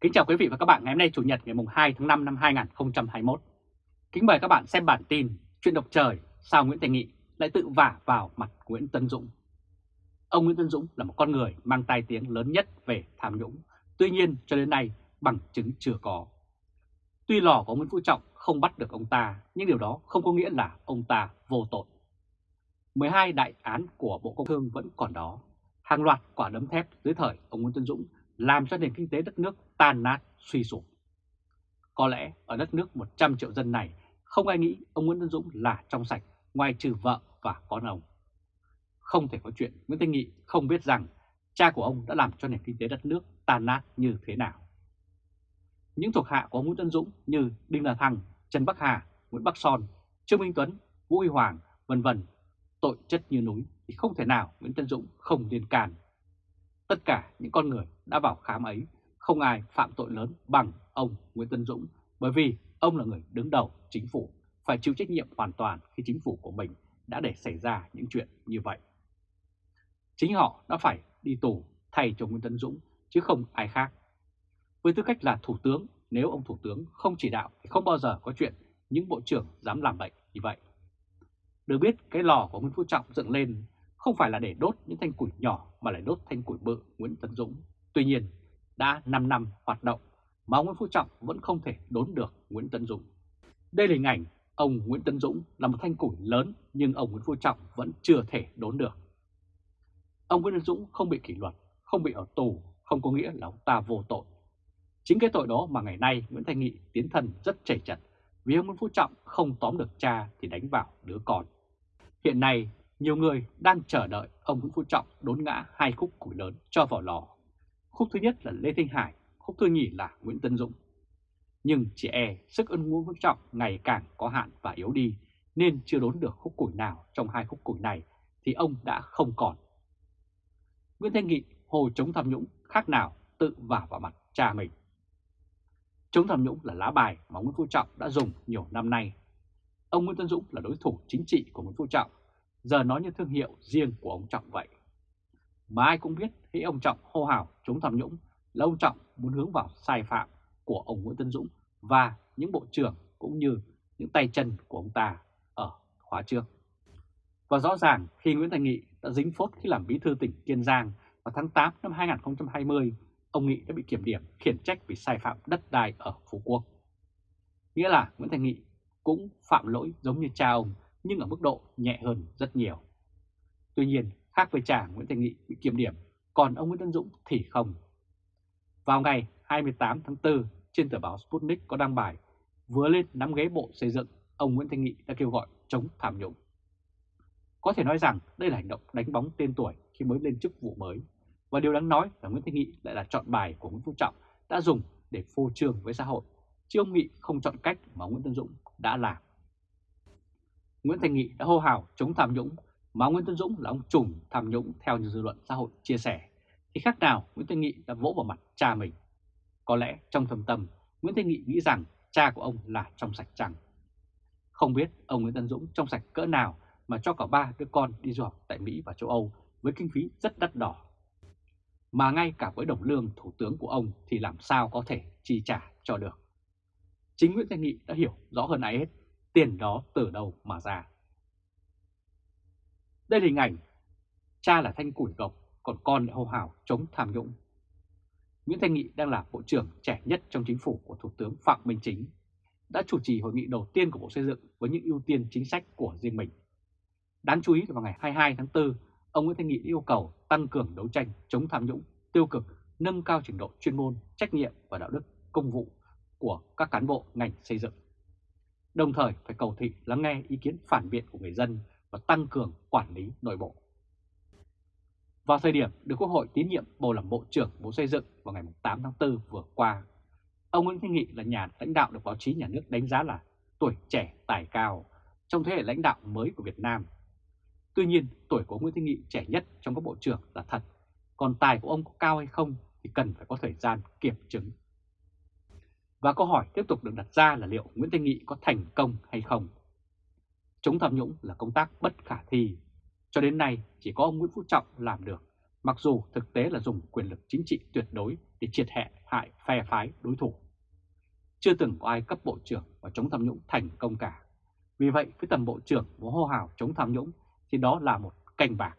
Kính chào quý vị và các bạn ngày hôm nay Chủ nhật ngày 2 tháng 5 năm 2021. Kính mời các bạn xem bản tin Chuyện độc trời sao Nguyễn Thành Nghị lại tự vả vào mặt Nguyễn Tân Dũng. Ông Nguyễn Tân Dũng là một con người mang tai tiếng lớn nhất về tham nhũng, tuy nhiên cho đến nay bằng chứng chưa có. Tuy lò của Nguyễn Phú Trọng không bắt được ông ta, nhưng điều đó không có nghĩa là ông ta vô tội. 12 đại án của Bộ Công Thương vẫn còn đó, hàng loạt quả đấm thép dưới thời ông Nguyễn Tân Dũng làm cho nền kinh tế đất nước tan nát, suy sụp. Có lẽ ở đất nước 100 triệu dân này không ai nghĩ ông Nguyễn Tân Dũng là trong sạch ngoài trừ vợ và con ông. Không thể có chuyện Nguyễn Thanh Nghị không biết rằng cha của ông đã làm cho nền kinh tế đất nước tan nát như thế nào. Những thuộc hạ của ông Nguyễn Tân Dũng như Đinh La Thăng, Trần Bắc Hà, Nguyễn Bắc Son, Trương Minh Tuấn, Vũ Huy Hoàng, vân vân tội chất như núi thì không thể nào Nguyễn Tân Dũng không liên can. Tất cả những con người đã vào khám ấy, không ai phạm tội lớn bằng ông Nguyễn Tân Dũng bởi vì ông là người đứng đầu chính phủ, phải chịu trách nhiệm hoàn toàn khi chính phủ của mình đã để xảy ra những chuyện như vậy. Chính họ đã phải đi tù thay cho Nguyễn Tân Dũng chứ không ai khác. Với tư cách là thủ tướng, nếu ông thủ tướng không chỉ đạo thì không bao giờ có chuyện những bộ trưởng dám làm bệnh như vậy. Được biết cái lò của Nguyễn Phú Trọng dựng lên không phải là để đốt những thanh củi nhỏ mà lại đốt thanh củi bự Nguyễn Tấn Dũng. Tuy nhiên, đã 5 năm hoạt động mà ông Nguyễn Phú Trọng vẫn không thể đốn được Nguyễn Tấn Dũng. Đây là hình ảnh ông Nguyễn Tấn Dũng là một thanh củi lớn nhưng ông Nguyễn Phú Trọng vẫn chưa thể đốn được. Ông Nguyễn Tấn Dũng không bị kỷ luật, không bị ở tù, không có nghĩa là ông ta vô tội. Chính cái tội đó mà ngày nay Nguyễn Thanh Nghị tiến thân rất chảy chặt vì ông Nguyễn Phú Trọng không tóm được cha thì đánh vào đứa con. Hiện nay, nhiều người đang chờ đợi ông Nguyễn Phú Trọng đốn ngã hai khúc củi lớn cho vào lò. Khúc thứ nhất là Lê Thanh Hải, khúc thứ nhì là Nguyễn Tân Dũng. Nhưng chỉ e sức ân Nguyễn Phú Trọng ngày càng có hạn và yếu đi nên chưa đốn được khúc củi nào trong hai khúc củi này thì ông đã không còn. Nguyễn Thanh Nghị hồ chống tham nhũng khác nào tự vả vào mặt cha mình. Chống tham nhũng là lá bài mà Nguyễn Phú Trọng đã dùng nhiều năm nay. Ông Nguyễn Tân Dũng là đối thủ chính trị của Nguyễn Phú Trọng, giờ nói như thương hiệu riêng của ông Trọng vậy. Mà ai cũng biết khi ông Trọng hô hào chống tham nhũng là ông Trọng muốn hướng vào sai phạm của ông Nguyễn Tân Dũng và những bộ trưởng cũng như những tay chân của ông ta ở khóa trước. Và rõ ràng khi Nguyễn Thành Nghị đã dính phốt khi làm bí thư tỉnh Kiên Giang vào tháng 8 năm 2020 ông Nghị đã bị kiểm điểm khiển trách vì sai phạm đất đai ở Phú Quốc. Nghĩa là Nguyễn Thành Nghị cũng phạm lỗi giống như cha ông nhưng ở mức độ nhẹ hơn rất nhiều. Tuy nhiên, khác với trả Nguyễn Thành Nghị bị kiểm điểm, còn ông Nguyễn Tân Dũng thì không. Vào ngày 28 tháng 4, trên tờ báo Sputnik có đăng bài vừa lên nắm ghế bộ xây dựng, ông Nguyễn Thanh Nghị đã kêu gọi chống tham nhũng. Có thể nói rằng đây là hành động đánh bóng tên tuổi khi mới lên chức vụ mới và điều đáng nói là Nguyễn Thanh Nghị lại là chọn bài của Nguyễn Phú Trọng đã dùng để phô trương với xã hội, chứ ông Nghị không chọn cách mà Nguyễn Tân Dũng đã làm. Nguyễn Thanh Nghị đã hô hào chống tham nhũng, mà Nguyễn Tân Dũng là ông trùm tham nhũng theo như dư luận xã hội chia sẻ, thì khác nào Nguyễn Thanh Nghị đã vỗ vào mặt cha mình. Có lẽ trong thầm tâm, Nguyễn Thanh Nghị nghĩ rằng cha của ông là trong sạch chăng. Không biết ông Nguyễn Tân Dũng trong sạch cỡ nào mà cho cả ba đứa con đi du học tại Mỹ và châu Âu với kinh phí rất đắt đỏ mà ngay cả với đồng lương thủ tướng của ông thì làm sao có thể chi trả cho được. Chính Nguyễn Thanh Nghị đã hiểu rõ hơn ai hết tiền đó từ đâu mà ra. Đây là hình ảnh cha là thanh củi gộc, còn con lại hô hào chống tham nhũng. Nguyễn Thanh Nghị đang là bộ trưởng trẻ nhất trong chính phủ của Thủ tướng Phạm Minh Chính, đã chủ trì hội nghị đầu tiên của Bộ Xây dựng với những ưu tiên chính sách của riêng mình. Đáng chú ý là vào ngày 22 tháng 4, ông Nguyễn Thanh Nghị yêu cầu tăng cường đấu tranh chống tham nhũng, tiêu cực, nâng cao trình độ chuyên môn, trách nhiệm và đạo đức công vụ của các cán bộ ngành xây dựng. Đồng thời phải cầu thị lắng nghe ý kiến phản biện của người dân và tăng cường quản lý nội bộ. Vào thời điểm được Quốc hội tín nhiệm bầu làm Bộ trưởng Bộ Xây dựng vào ngày 8 tháng 4 vừa qua, ông Nguyễn Thanh Nghị là nhà lãnh đạo được báo chí nhà nước đánh giá là tuổi trẻ tài cao trong thế hệ lãnh đạo mới của Việt Nam Tuy nhiên, tuổi của Nguyễn Thanh Nghị trẻ nhất trong các bộ trưởng là thật, còn tài của ông có cao hay không thì cần phải có thời gian kiểm chứng. Và câu hỏi tiếp tục được đặt ra là liệu Nguyễn Thanh Nghị có thành công hay không? Chống tham nhũng là công tác bất khả thi. Cho đến nay chỉ có ông Nguyễn Phú Trọng làm được, mặc dù thực tế là dùng quyền lực chính trị tuyệt đối để triệt hệ hại phe phái đối thủ. Chưa từng có ai cấp bộ trưởng và chống tham nhũng thành công cả. Vì vậy, với tầm bộ trưởng muốn hô hào chống tham nhũng thì đó là một canh bạc.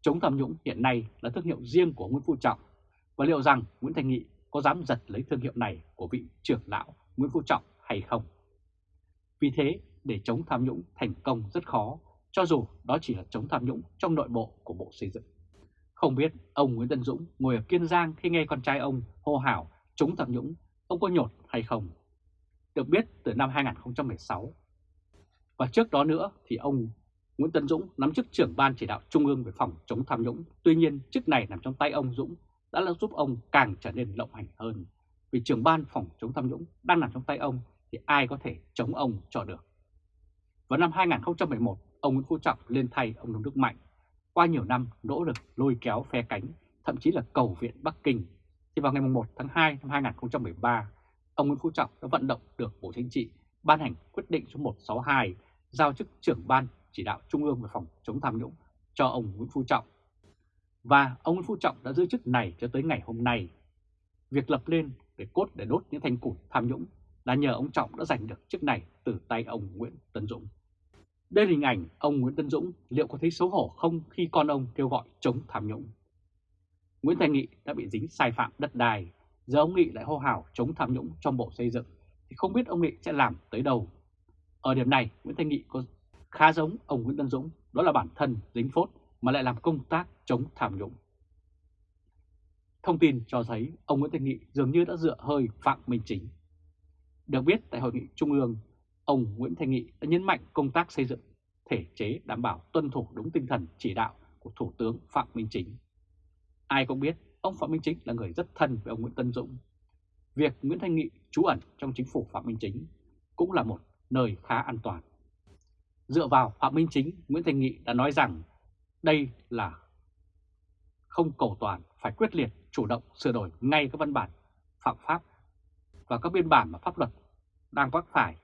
Chống tham nhũng hiện nay là thương hiệu riêng của Nguyễn Phú Trọng và liệu rằng Nguyễn Thành Nghị có dám giật lấy thương hiệu này của vị trưởng lão Nguyễn Phú Trọng hay không? Vì thế, để chống tham nhũng thành công rất khó, cho dù đó chỉ là chống tham nhũng trong nội bộ của Bộ Xây dựng. Không biết ông Nguyễn Tân Dũng ngồi ở Kiên Giang khi nghe con trai ông hô hào chống tham nhũng, ông có nhột hay không? Được biết từ năm 2016. Và trước đó nữa thì ông Nguyễn Tân Dũng nắm chức trưởng ban chỉ đạo trung ương về phòng chống tham nhũng. Tuy nhiên chức này nằm trong tay ông Dũng đã là giúp ông càng trở nên lộng hành hơn. Vì trưởng ban phòng chống tham nhũng đang nằm trong tay ông thì ai có thể chống ông cho được. Vào năm 2011, ông Nguyễn Phú Trọng lên thay ông Nông Đức Mạnh. Qua nhiều năm nỗ lực lôi kéo phe cánh, thậm chí là cầu viện Bắc Kinh, thì vào ngày 1 tháng 2 năm 2013, ông Nguyễn Phú Trọng đã vận động được Bộ Chính trị ban hành quyết định số 162 giao chức trưởng ban chỉ đạo Trung ương về phòng chống tham nhũng cho ông Nguyễn Phú Trọng. Và ông Nguyễn Phú Trọng đã giữ chức này cho tới ngày hôm nay. Việc lập lên để cốt để đốt những thanh củi tham nhũng là nhờ ông Trọng đã giành được chức này từ tay ông Nguyễn tấn Dũng. Đây là hình ảnh ông Nguyễn Tân Dũng liệu có thấy xấu hổ không khi con ông kêu gọi chống tham nhũng. Nguyễn Thành Nghị đã bị dính sai phạm đất đai, giờ ông Nghị lại hô hào chống tham nhũng trong bộ xây dựng, thì không biết ông Nghị sẽ làm tới đâu. Ở điểm này, Nguyễn Thành Nghị có khá giống ông Nguyễn Tân Dũng, đó là bản thân dính phốt mà lại làm công tác chống tham nhũng. Thông tin cho thấy ông Nguyễn Thành Nghị dường như đã dựa hơi Phạm Minh Chính. Được biết tại Hội nghị Trung ương, ông Nguyễn thanh Nghị đã nhấn mạnh công tác xây dựng thể chế đảm bảo tuân thủ đúng tinh thần chỉ đạo của Thủ tướng Phạm Minh Chính. Ai cũng biết ông Phạm Minh Chính là người rất thân với ông Nguyễn Tân Dũng. Việc Nguyễn Thanh Nghị trú ẩn trong chính phủ Phạm Minh Chính cũng là một nơi khá an toàn. Dựa vào Phạm Minh Chính, Nguyễn Thanh Nghị đã nói rằng đây là không cầu toàn, phải quyết liệt, chủ động sửa đổi ngay các văn bản phạm pháp và các biên bản mà pháp luật đang vấp phải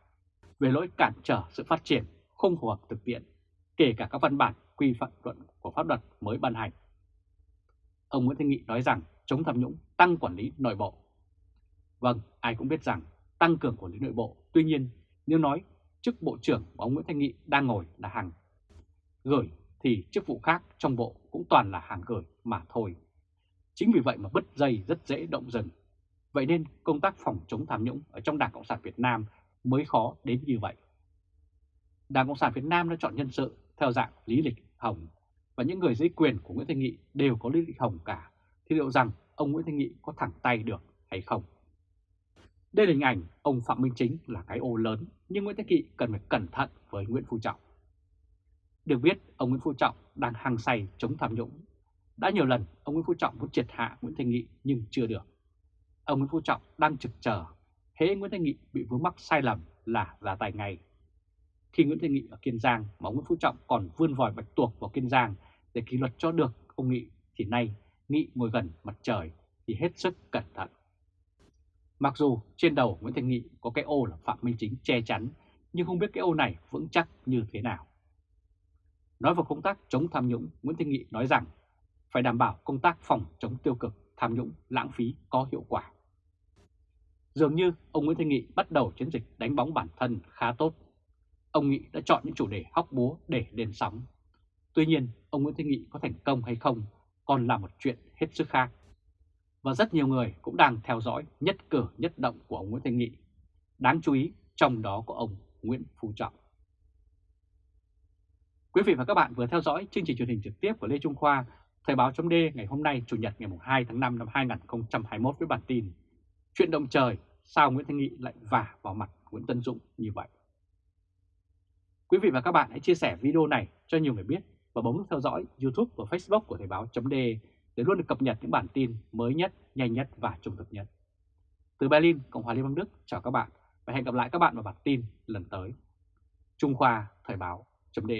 về lỗi cản trở sự phát triển không phù hợp thực tiễn, kể cả các văn bản quy phạm luận của pháp luật mới ban hành. Ông Nguyễn Thanh Nghị nói rằng chống tham nhũng tăng quản lý nội bộ. Vâng, ai cũng biết rằng tăng cường quản lý nội bộ, tuy nhiên nếu nói chức bộ trưởng mà ông Nguyễn Thanh Nghị đang ngồi là hàng gửi thì chức vụ khác trong bộ cũng toàn là hàng gửi mà thôi. Chính vì vậy mà bứt dây rất dễ động rừng. Vậy nên công tác phòng chống tham nhũng ở trong Đảng Cộng sản Việt Nam mới khó đến như vậy. Đảng Cộng sản Việt Nam đã chọn nhân sự theo dạng lý lịch hồng và những người dưới quyền của Nguyễn Thanh Nghị đều có lý lịch hồng cả, thì liệu rằng ông Nguyễn Thanh Nghị có thẳng tay được hay không? Đây là hình ảnh ông Phạm Minh Chính là cái ô lớn, nhưng Nguyễn Thanh Nghị cần phải cẩn thận với Nguyễn Phú Trọng. Được biết, ông Nguyễn Phú Trọng đang hăng say chống tham nhũng. Đã nhiều lần ông Nguyễn Phú Trọng muốn triệt hạ Nguyễn Thanh Nghị nhưng chưa được. Ông Nguyễn Phú Trọng đang trực chờ, hễ Nguyễn Thanh Nghị bị vướng mắc sai lầm là ra tay ngay. Khi Nguyễn Thanh Nghị ở Kiên Giang mà Nguyễn Phú Trọng còn vươn vòi bạch tuộc vào Kiên Giang để kỷ luật cho được ông Nghị thì nay Nghị ngồi gần mặt trời thì hết sức cẩn thận. Mặc dù trên đầu Nguyễn Thanh Nghị có cái ô là Phạm Minh Chính che chắn, nhưng không biết cái ô này vững chắc như thế nào. Nói vào công tác chống tham nhũng, Nguyễn Thanh Nghị nói rằng phải đảm bảo công tác phòng chống tiêu cực, tham nhũng, lãng phí có hiệu quả. Dường như ông Nguyễn Thanh Nghị bắt đầu chiến dịch đánh bóng bản thân khá tốt. Ông Nghị đã chọn những chủ đề hóc búa để lên sóng. Tuy nhiên, ông Nguyễn Thanh Nghị có thành công hay không còn là một chuyện hết sức khác và rất nhiều người cũng đang theo dõi nhất cử nhất động của ông Nguyễn Thanh Nghị. Đáng chú ý trong đó có ông Nguyễn Phú Trọng. Quý vị và các bạn vừa theo dõi chương trình truyền hình trực tiếp của Lê Trung Khoa, Thời báo chấm ngày hôm nay Chủ nhật ngày 2 tháng 5 năm 2021 với bản tin Chuyện động trời, sao Nguyễn Thanh Nghị lại vả vào mặt Nguyễn Tân Dũng như vậy? Quý vị và các bạn hãy chia sẻ video này cho nhiều người biết và bấm nút theo dõi YouTube và Facebook của Thời báo .d để luôn được cập nhật những bản tin mới nhất, nhanh nhất và trung thực nhất. Từ Berlin, Cộng hòa Liên bang Đức, chào các bạn và hẹn gặp lại các bạn vào bản tin lần tới. Trung Khoa Thời báo .d